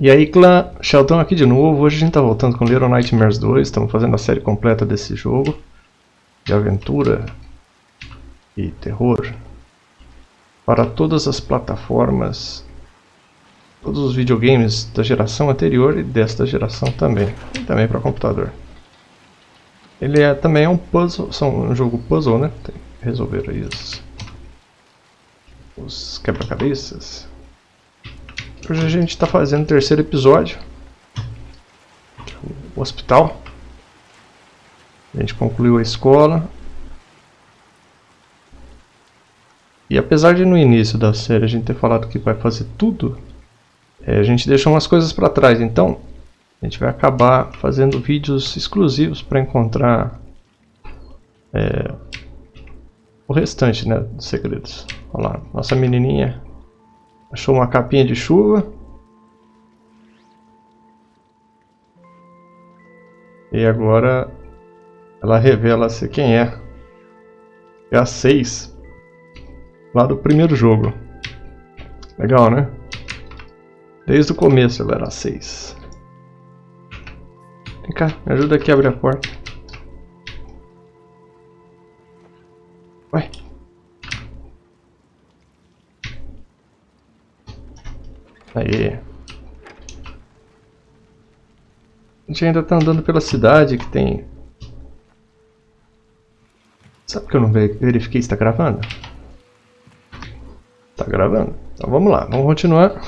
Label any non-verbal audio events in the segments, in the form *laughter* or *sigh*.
E aí clã, Sheldon aqui de novo, hoje a gente tá voltando com Little Nightmares 2, estamos fazendo a série completa desse jogo de aventura e terror para todas as plataformas, todos os videogames da geração anterior e desta geração também, e também para computador. Ele é também é um puzzle, são um jogo puzzle, né? Tem que resolver aí os, os quebra-cabeças. Hoje a gente está fazendo o terceiro episódio. O hospital. A gente concluiu a escola. E apesar de no início da série a gente ter falado que vai fazer tudo, é, a gente deixou umas coisas para trás. Então, a gente vai acabar fazendo vídeos exclusivos para encontrar é, o restante né, dos segredos. Olha lá, nossa menininha Achou uma capinha de chuva. E agora ela revela-se quem é. É a 6. Lá do primeiro jogo. Legal, né? Desde o começo ela era a 6. Vem cá, me ajuda aqui a abrir a porta. Ué. Aí. A gente ainda tá andando pela cidade que tem... Sabe que eu não verifiquei se tá gravando? Tá gravando. Então vamos lá, vamos continuar. *laughs*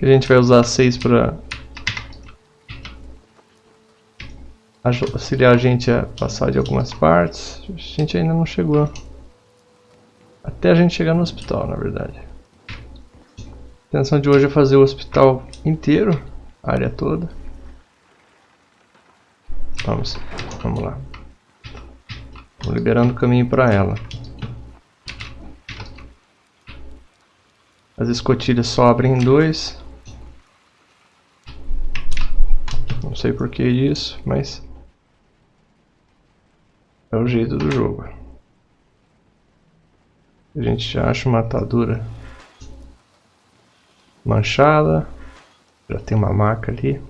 a gente vai usar 6 para auxiliar a gente a passar de algumas partes. A gente ainda não chegou. Até a gente chegar no hospital, na verdade. A intenção de hoje é fazer o hospital inteiro, a área toda. Vamos, vamos lá. Vou liberando o caminho para ela. As escotilhas só abrem em dois. Não sei por que isso, mas é o jeito do jogo. A gente já acha uma atadura manchada. Já tem uma marca ali.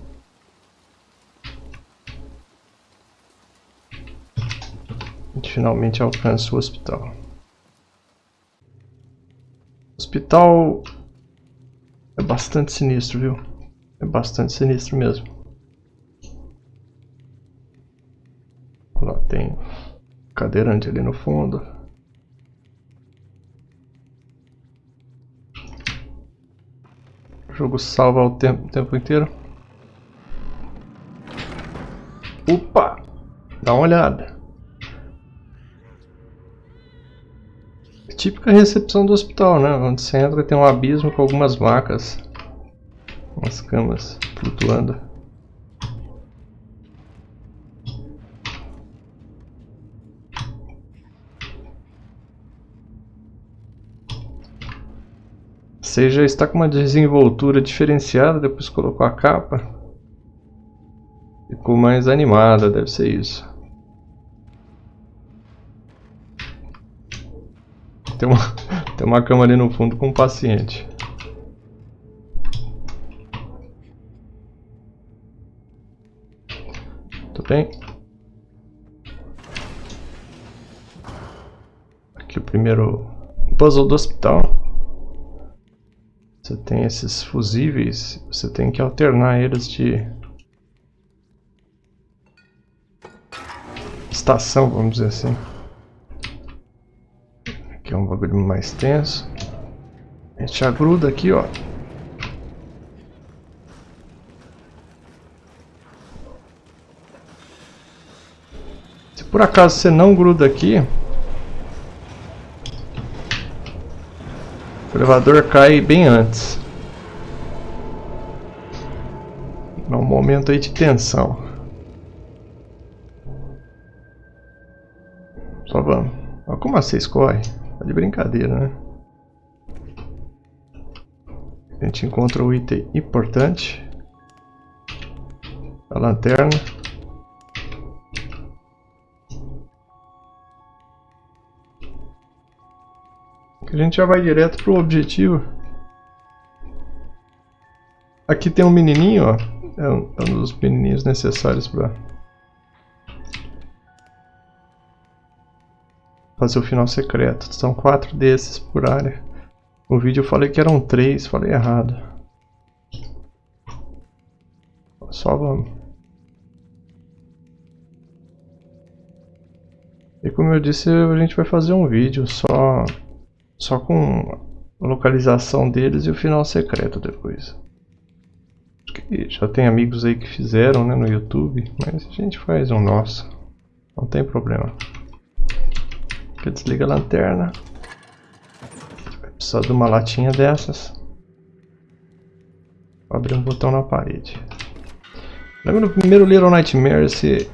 Finalmente alcança o hospital. O hospital é bastante sinistro, viu? É bastante sinistro mesmo. Lá tem cadeirante ali no fundo. Jogo salva o tempo, o tempo inteiro. Opa! Dá uma olhada. Típica recepção do hospital, né? Onde você entra tem um abismo com algumas macas. Umas camas flutuando. Você já está com uma desenvoltura diferenciada depois colocou a capa. Ficou mais animada, deve ser isso. Tem uma, *laughs* tem uma cama ali no fundo com um paciente. Tudo bem? Aqui o primeiro puzzle do hospital. Você tem esses fusíveis, você tem que alternar eles de estação, vamos dizer assim. Aqui é um bagulho mais tenso. A gente agruda aqui, ó. Se por acaso você não gruda aqui, elevador cai bem antes. É um momento aí de tensão. Só vamos. Olha como a 6 corre. Tá de brincadeira, né? A gente encontra o item importante. A lanterna. Gente já vai direto pro objetivo. Aqui tem um menininho, ó. É um, é um dos menininhos necessários para fazer o final secreto. São quatro desses por área. No vídeo eu falei que eram três, falei errado. Só vamos. E como eu disse, a gente vai fazer um vídeo só, só com a localização deles e o final secreto depois. já tem amigos aí que fizeram né, no YouTube, mas a gente faz um nosso. Não tem problema. Desliga a lanterna. Vai precisar de uma latinha dessas. Vou abrir um botão na parede. Lembra no primeiro Little Nightmare esse,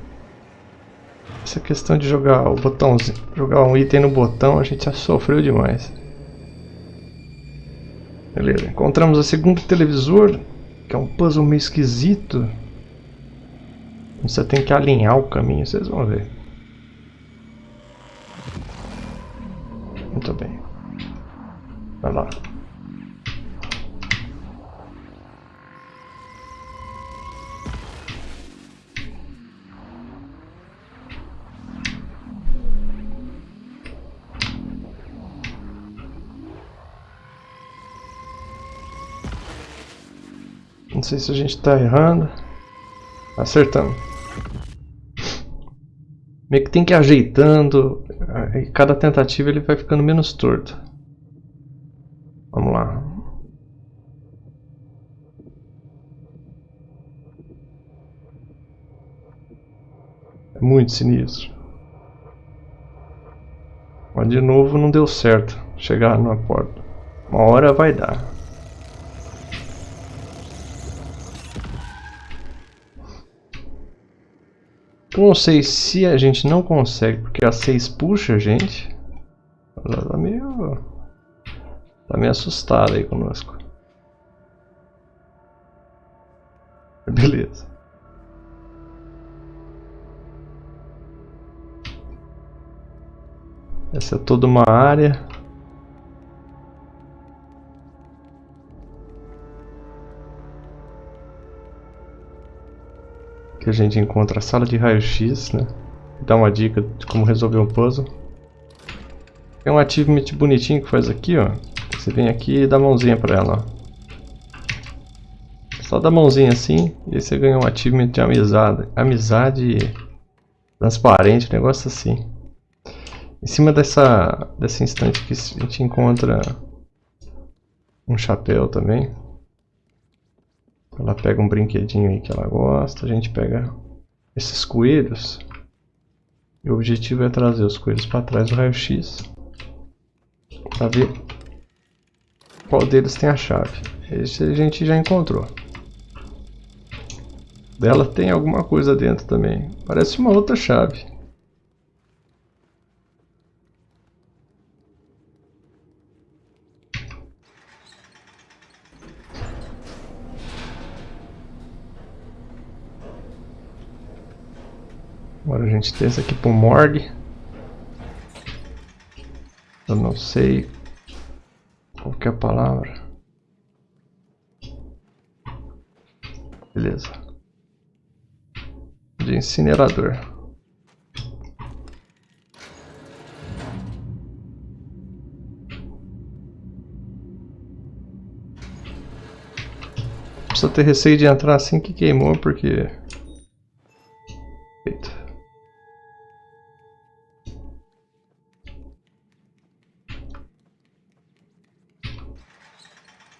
essa questão de jogar o botãozinho, jogar um item no botão, a gente já sofreu demais. Beleza, encontramos o segundo televisor, que é um puzzle meio esquisito. Você tem que alinhar o caminho, vocês vão ver. Muito bem. Vai lá. Não sei se a gente está errando. Acertando. Meio que tem que ir ajeitando. E cada tentativa ele vai ficando menos torto. Vamos lá. É muito sinistro. Mas de novo não deu certo chegar na porta. Uma hora vai dar. Não sei se a gente não consegue, porque a 6 puxa a gente. Ela tá meio... Tá meio assustada aí conosco. *laughs* Beleza. Essa é toda uma área. Que a gente encontra a sala de raio-x, né? Dá uma dica de como resolver um puzzle. Tem um achievement bonitinho que faz aqui, ó. Você vem aqui e dá mãozinha pra ela, ó. Só dá mãozinha assim e aí você ganha um achievement de amizade. Amizade transparente, negócio assim. Em cima dessa, dessa instante aqui a gente encontra um chapéu também. Ela pega um brinquedinho aí que ela gosta, a gente pega esses coelhos. E o objetivo é trazer os coelhos para trás do raio-x. Para ver qual deles tem a chave. Esse a gente já encontrou. Dela tem alguma coisa dentro também. Parece uma outra chave. Agora a gente tem esse aqui pro morgue. Eu não sei qual que é a palavra. Beleza. De incinerador. Precisa ter receio de entrar assim que queimou, porque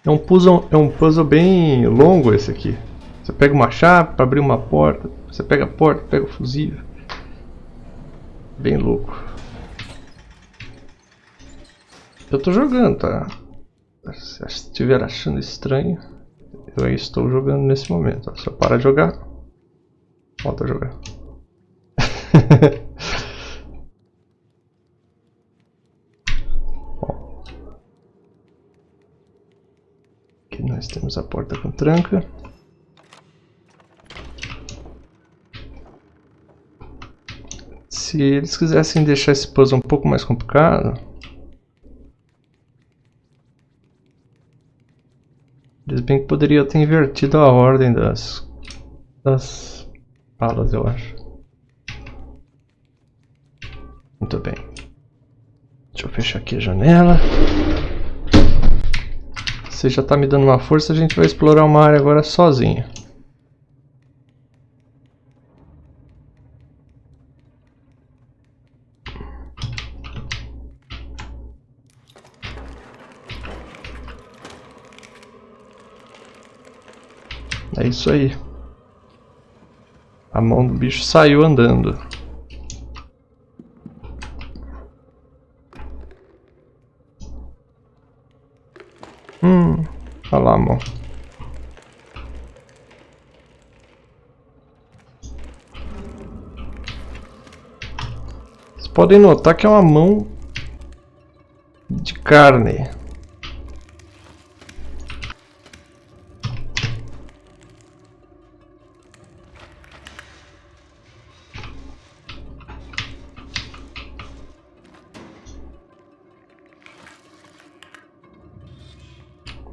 É um puzzle, é um puzzle bem longo esse aqui. Você pega uma chave para abrir uma porta, você pega a porta, pega o fusível. Bem louco. Eu tô jogando, tá? Se estiver achando estranho, eu estou jogando nesse momento. Se eu parar de jogar, volta a jogar. *laughs* temos a porta com tranca. Se eles quisessem deixar esse puzzle um pouco mais complicado, Eles bem que poderia ter invertido a ordem das, das alas, eu acho. Muito bem. Deixa eu fechar aqui a janela. Você já está me dando uma força, a gente vai explorar uma área agora sozinho. É isso aí. A mão do bicho saiu andando. Podem notar que é uma mão de carne.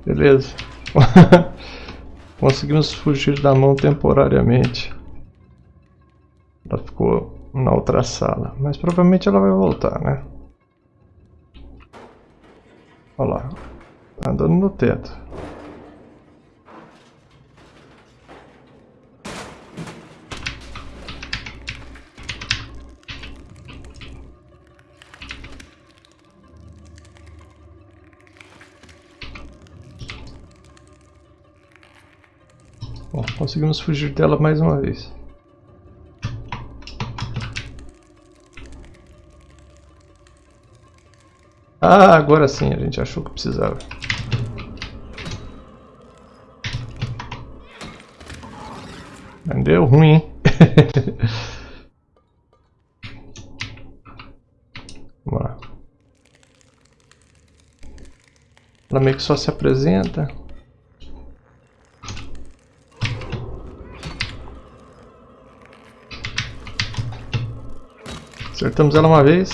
Beleza. *laughs* Conseguimos fugir da mão temporariamente. Outra sala. Mas provavelmente ela vai voltar, né? Olha lá. Tá andando no teto. Bom, conseguimos fugir dela mais uma vez. Ah, agora sim, a gente achou que precisava. Deu ruim, hein? *laughs* Vamos lá. Ela meio que só se apresenta. Acertamos ela uma vez.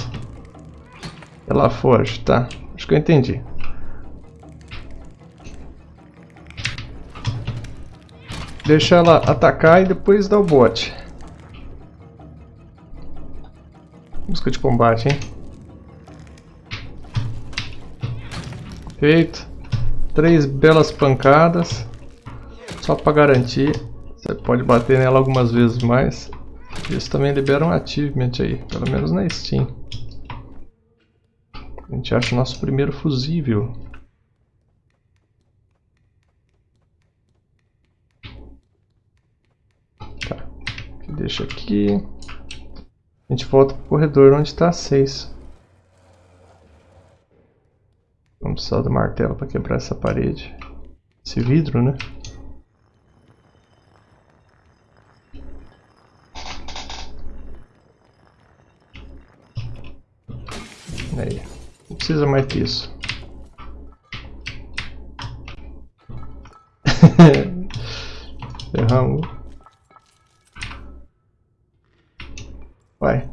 Ela foge, tá. Acho que eu entendi. Deixa ela atacar e depois dá o bote. Busca de combate, hein? Feito. Três belas pancadas. Só para garantir. Você pode bater nela algumas vezes mais. Isso também libera um achievement aí, pelo menos na Steam. A gente acha o nosso primeiro fusível. Tá, deixa aqui. A gente volta pro corredor onde está 6. Vamos precisar do martelo para quebrar essa parede. Esse vidro, né? Aí. Não precisa mais que isso. *laughs* Erramos. Vai.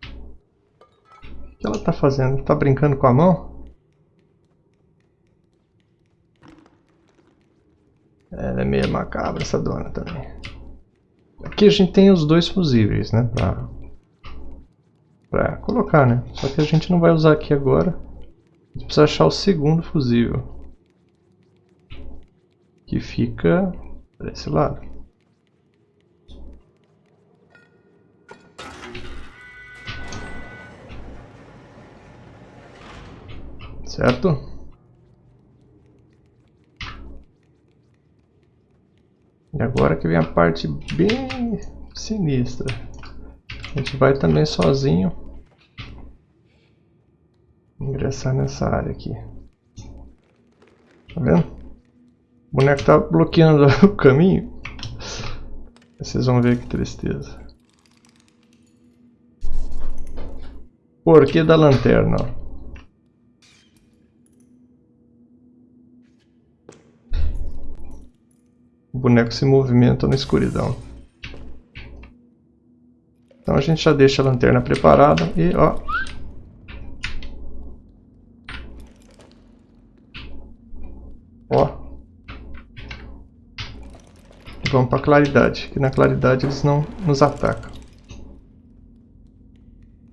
O que ela tá fazendo? Tá brincando com a mão? Ela é meio macabra essa dona também. Aqui a gente tem os dois fusíveis, né? Pra para colocar, né? Só que a gente não vai usar aqui agora. A gente precisa achar o segundo fusível. Que fica desse lado. Certo? E agora que vem a parte bem sinistra. A gente vai também sozinho ingressar nessa área aqui. Tá vendo? O boneco tá bloqueando *laughs* o caminho. Vocês vão ver que tristeza. Porquê da lanterna? O boneco se movimenta na escuridão. Então a gente já deixa a lanterna preparada e ó, Ó. Vamos pra claridade, que na claridade eles não nos atacam.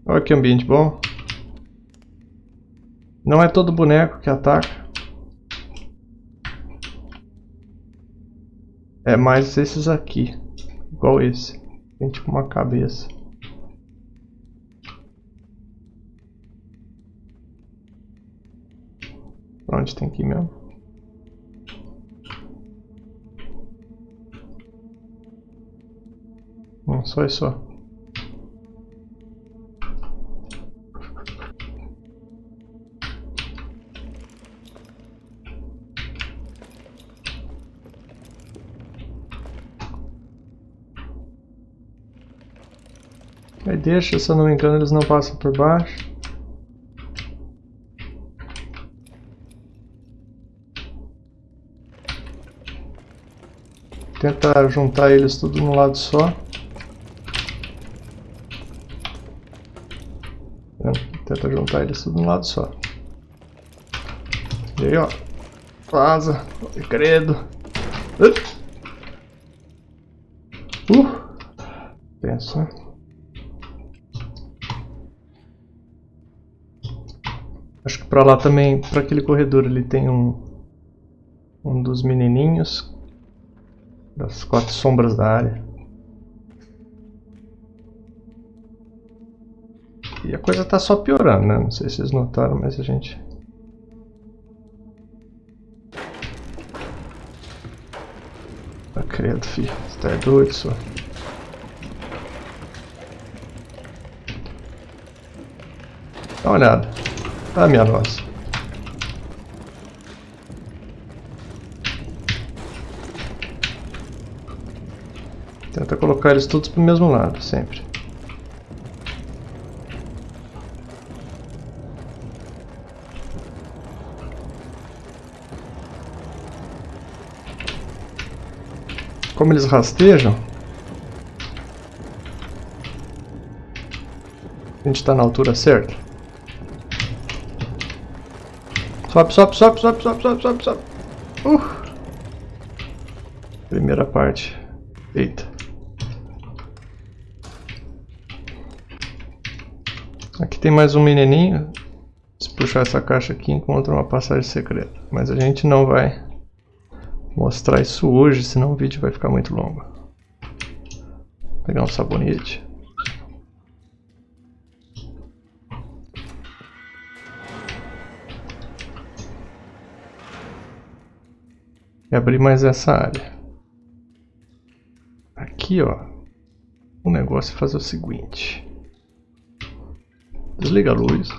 Olha que ambiente bom. Não é todo boneco que ataca. É mais esses aqui. Igual esse. Tem tipo uma cabeça. Onde tem que ir mesmo? Não, só isso. Aí deixa, se eu não me engano, eles não passam por baixo. Tenta juntar eles tudo num lado só. Tenta juntar eles tudo num lado só. E aí, ó. Vaza. Credo. Uh. Pensa. Acho que pra lá também, pra aquele corredor ali tem um um dos menininhos das quatro sombras da área. E a coisa tá só piorando, né? Não sei se vocês notaram, mas a gente... Tá credo, filho. Você tá doido, só. Dá uma olhada. Ah, minha nossa. Tenta colocar eles todos pro mesmo lado, sempre. Como eles rastejam, a gente está na altura certa. Sobe, sobe, sobe, sobe, sobe, sobe, sobe, sobe. Uh. Primeira parte. Eita. Aqui tem mais um menininho. Se puxar essa caixa aqui, encontra uma passagem secreta. Mas a gente não vai mostrar isso hoje, senão o vídeo vai ficar muito longo. Vou pegar um sabonete. E abrir mais essa área. Aqui, ó. O negócio é fazer o seguinte. Desliga a luz.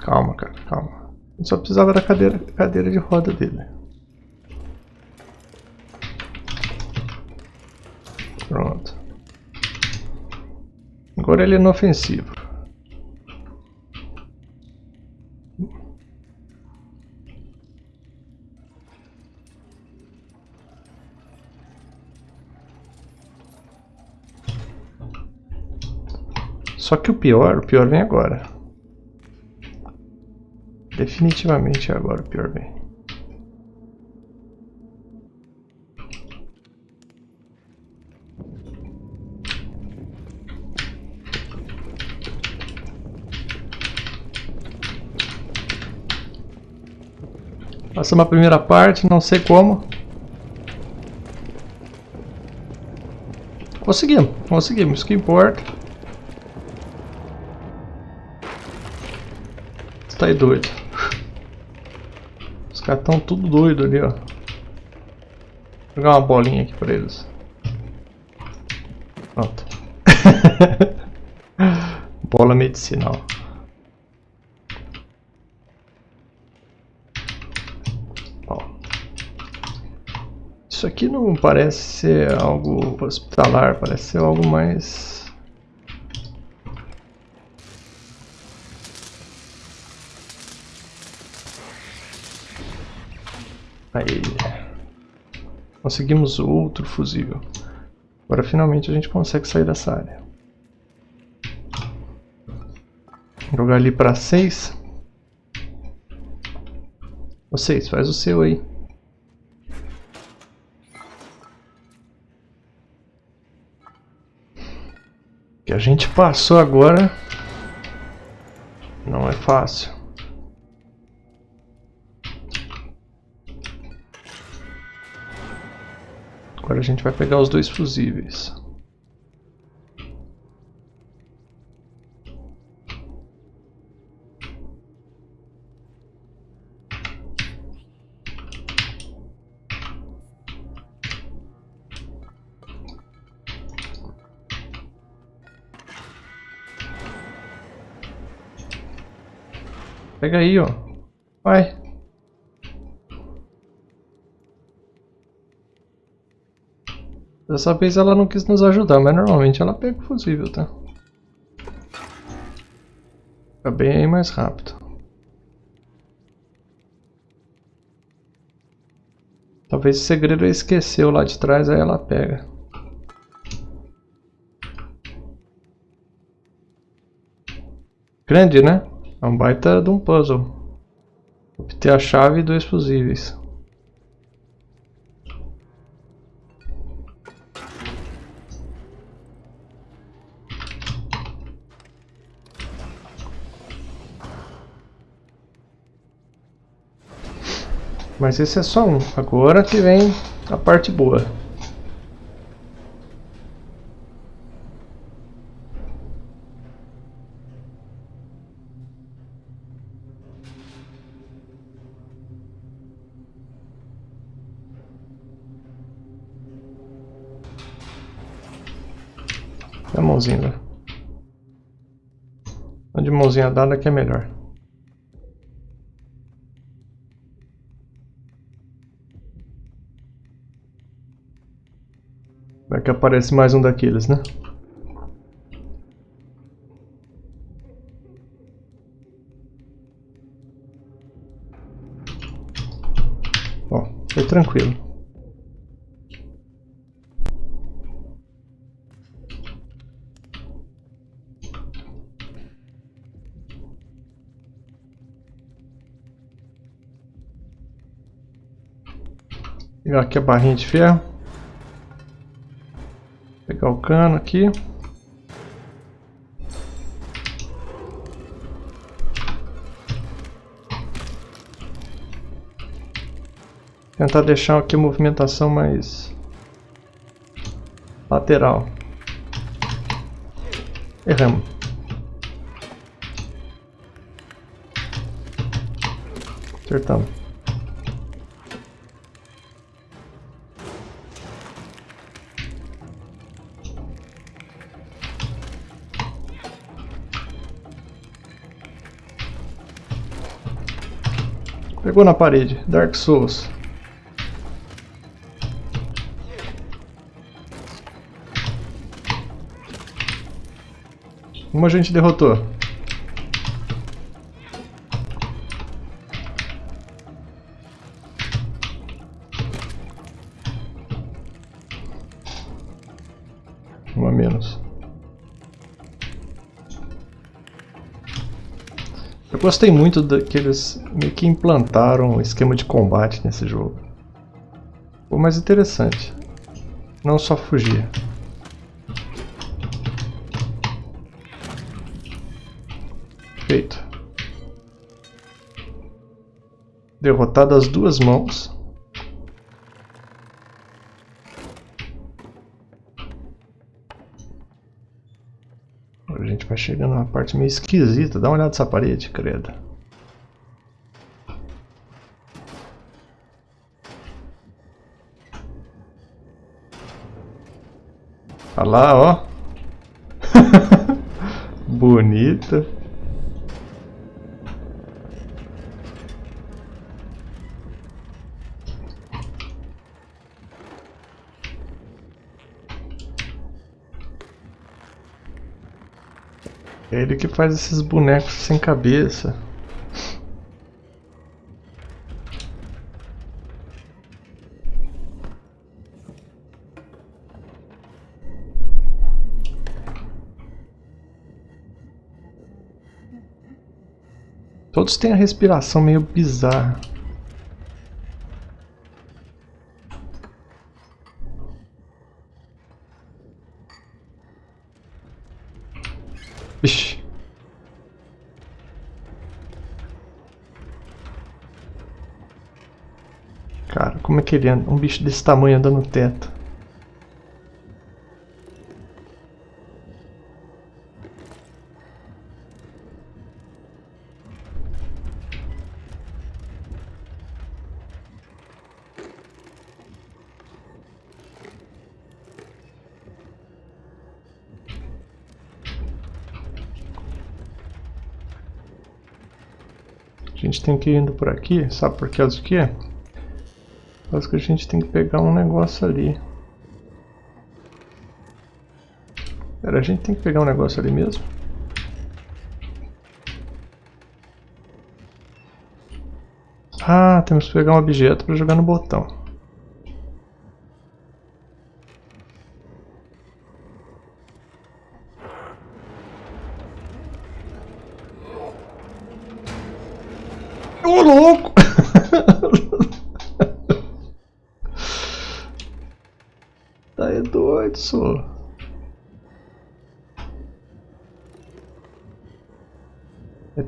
Calma, cara, calma. Eu só precisava da cadeira, cadeira de roda dele. Pronto. Agora ele é inofensivo. Só que o pior, o pior vem agora. Definitivamente agora o pior vem. Passamos a primeira parte, não sei como. Conseguimos, conseguimos, isso que importa. Doido. Os caras tão tudo doido ali, ó. Vou jogar uma bolinha aqui pra eles. Pronto. *laughs* Bola medicinal. Isso aqui não parece ser algo hospitalar, parece ser algo mais Aí. Conseguimos outro fusível. Agora finalmente a gente consegue sair dessa área. Jogar ali para 6. Vocês, faz o seu aí. que a gente passou agora não é fácil. Agora a gente vai pegar os dois fusíveis. Pega aí, ó. Vai. Dessa vez ela não quis nos ajudar, mas normalmente ela pega o fusível, tá? Fica bem mais rápido. Talvez o segredo é esqueceu lá de trás, aí ela pega. Grande, né? É um baita de um puzzle. Obter a chave e dois fusíveis. Mas esse é só um. Agora que vem a parte boa. A mãozinha. De mãozinha dada que é melhor. Vai que aparece mais um daqueles, né? Ó, foi tranquilo. Pegar aqui a barrinha de ferro. Pegar o cano aqui. Tentar deixar aqui a movimentação mais lateral. Erramos. Acertamos. Pegou na parede. Dark Souls. Uma a gente derrotou. Gostei muito daqueles meio que implantaram um esquema de combate nesse jogo. Ficou mais interessante. Não só fugir. Feito. Derrotado as duas mãos. Chegando uma parte meio esquisita. Dá uma olhada nessa parede, credo. Olha lá, ó. *laughs* Bonita. É ele que faz esses bonecos sem cabeça. Todos têm a respiração meio bizarra. Cara, como é que ele anda? Um bicho desse tamanho andando no teto. A gente tem que ir indo por aqui, sabe por causa que? Por que a gente tem que pegar um negócio ali. Pera, a gente tem que pegar um negócio ali mesmo? Ah, temos que pegar um objeto para jogar no botão.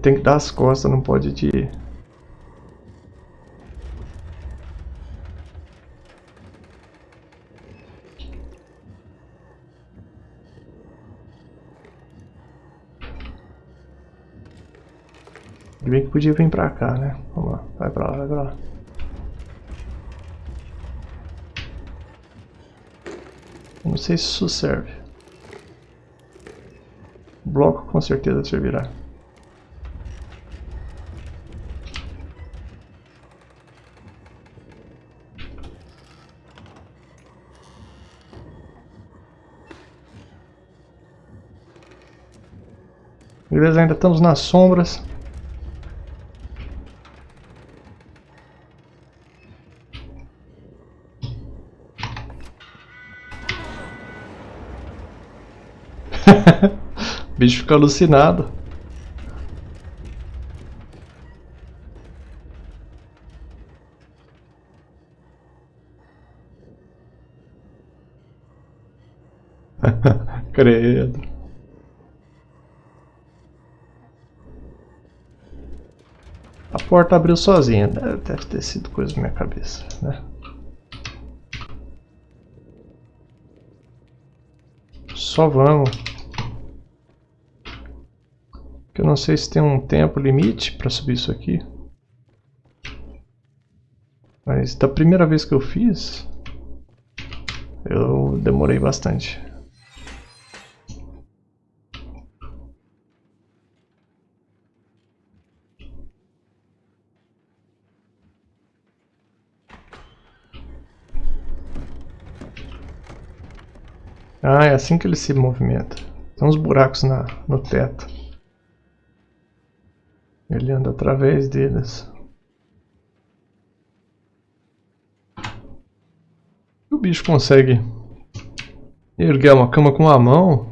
Tem que dar as costas, não pode de. Se bem que podia vir pra cá, né? Vamos lá, vai pra lá, vai pra lá. Não sei se isso serve. bloco com certeza servirá. Beleza, ainda estamos nas sombras. *laughs* o bicho fica alucinado. Credo. A porta abriu sozinha. Deve ter sido coisa na minha cabeça, né? Só vamos. Eu não sei se tem um tempo limite para subir isso aqui. Mas da primeira vez que eu fiz, eu demorei bastante. Ah, é assim que ele se movimenta. Tem uns buracos na, no teto. Ele anda através deles. O bicho consegue erguer uma cama com a mão.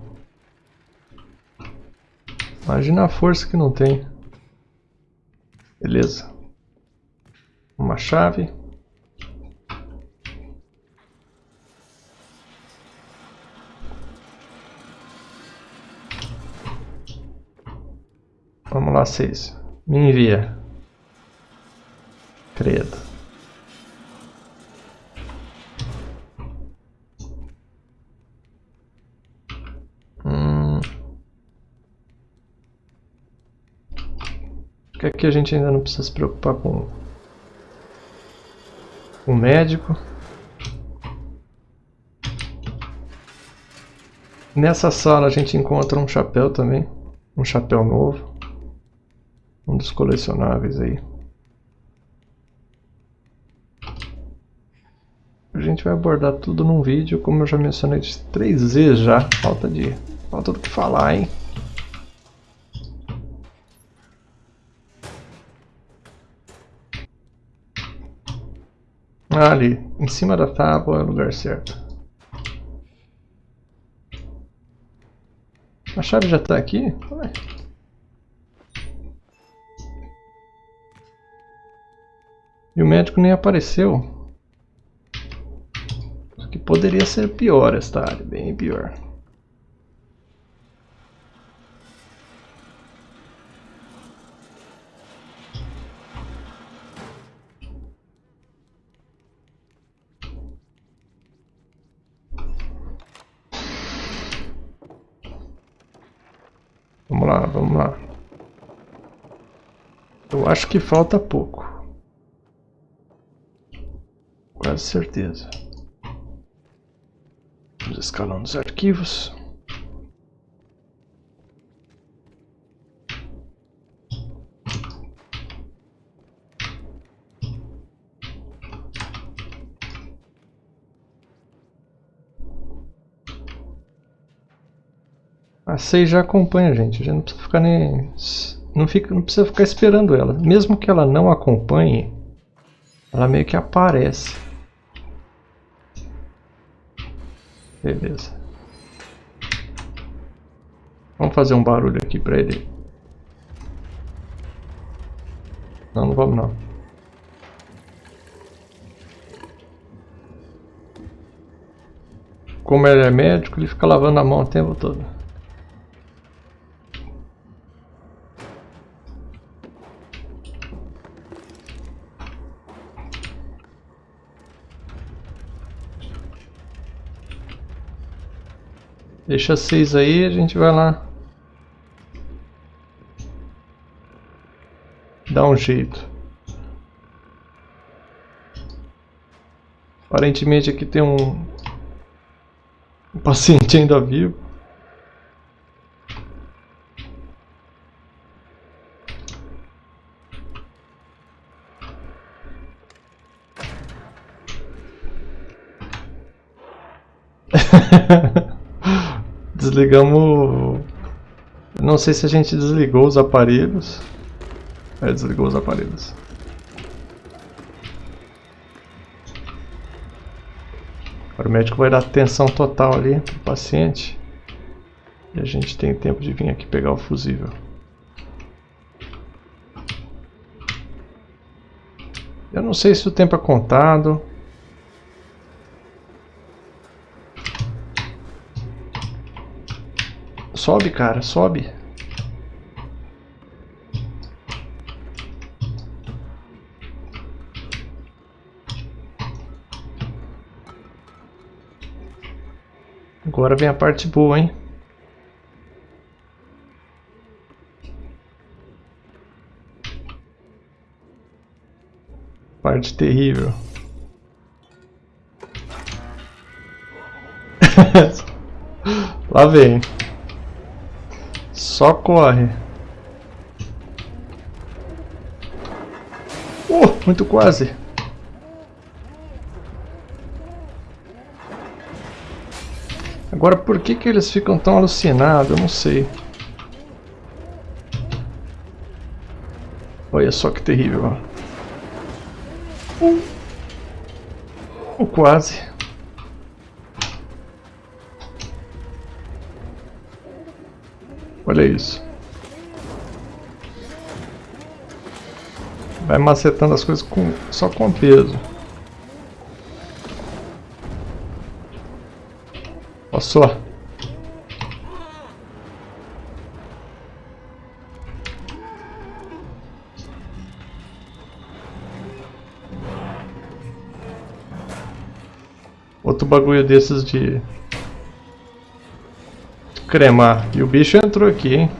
Imagina a força que não tem. Beleza. Uma chave. Vamos lá, seis. Me envia. Credo. Hum. que aqui a gente ainda não precisa se preocupar com o médico. Nessa sala a gente encontra um chapéu também, um chapéu novo dos colecionáveis aí. A gente vai abordar tudo num vídeo, como eu já mencionei três vezes já. Falta de. Falta do que falar, hein? Ah, ali, em cima da tábua é o lugar certo. A chave já está aqui? Ué. E o médico nem apareceu. Só que poderia ser pior esta área, bem pior. Vamos lá, vamos lá. Eu acho que falta pouco. Quase certeza. Vamos escalando os arquivos. A 6 já acompanha a gente, gente não precisa ficar nem não, fica, não precisa ficar esperando ela. Mesmo que ela não acompanhe, ela meio que aparece. Beleza. Vamos fazer um barulho aqui pra ele. Não, não vamos não. Como ele é médico, ele fica lavando a mão o tempo todo. Deixa seis aí, a gente vai lá. Dá um jeito. Aparentemente aqui tem um, um paciente ainda vivo. *laughs* Desligamos... Não sei se a gente desligou os aparelhos. É, desligou os aparelhos. Agora o médico vai dar atenção total ali pro paciente. E a gente tem tempo de vir aqui pegar o fusível. Eu não sei se o tempo é contado. Sobe, cara, sobe. Agora vem a parte boa, hein? Parte terrível. *laughs* Lá vem. Só corre. Uh, muito quase. Agora, por que que eles ficam tão alucinados? Eu não sei. Olha só que terrível. Uh, uh quase. Olha isso. Vai macetando as coisas com, só com peso. Olha só. Outro bagulho desses de cremar. E o bicho entrou aqui, hein?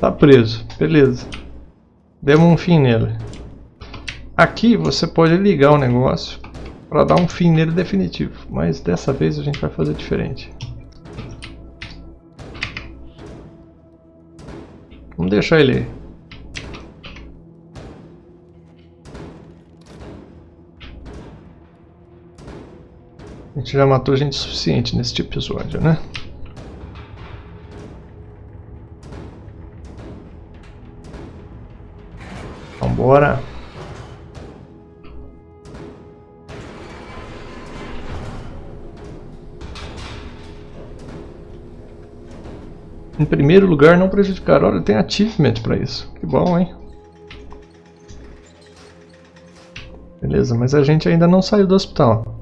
Tá preso, beleza. Demos um fim nele. Aqui você pode ligar o negócio para dar um fim nele definitivo. Mas dessa vez a gente vai fazer diferente. Vamos deixar ele A gente já matou gente suficiente nesse episódio, né? Vambora. Em primeiro lugar, não prejudicar. Olha, tem achievement para isso. Que bom, hein? Beleza, mas a gente ainda não saiu do hospital.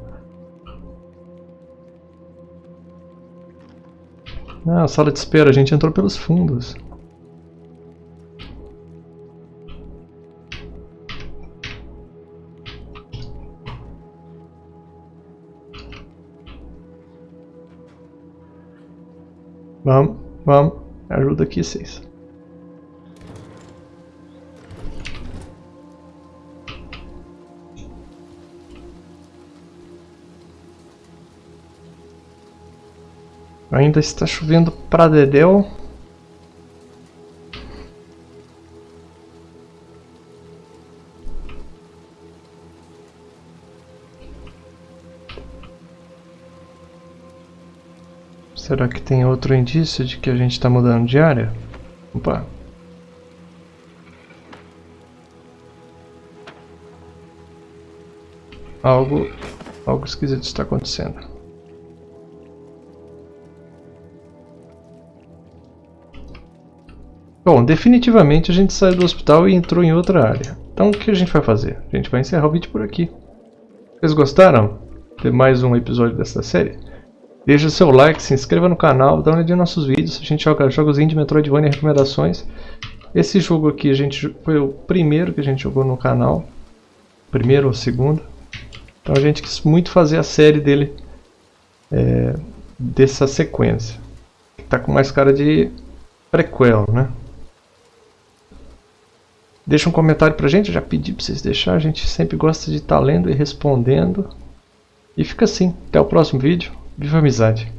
Ah, sala de espera, a gente entrou pelos fundos. Vamos, vamos. Ajuda aqui vocês. Ainda está chovendo pra dedéu. Será que tem outro indício de que a gente está mudando de área? Opa. Algo, algo esquisito está acontecendo. Bom, definitivamente a gente saiu do hospital e entrou em outra área. Então o que a gente vai fazer? A gente vai encerrar o vídeo por aqui. Vocês gostaram de mais um episódio dessa série? Deixe seu like, se inscreva no canal, dá uma olhadinha nos nossos vídeos. A gente joga jogos indie, Metroidvania e recomendações. Esse jogo aqui a gente foi o primeiro que a gente jogou no canal. Primeiro ou segundo. Então a gente quis muito fazer a série dele é, dessa sequência. Tá com mais cara de prequel, né? Deixa um comentário pra gente, eu já pedi pra vocês deixar, a gente sempre gosta de estar tá lendo e respondendo. E fica assim, até o próximo vídeo. Viva a amizade!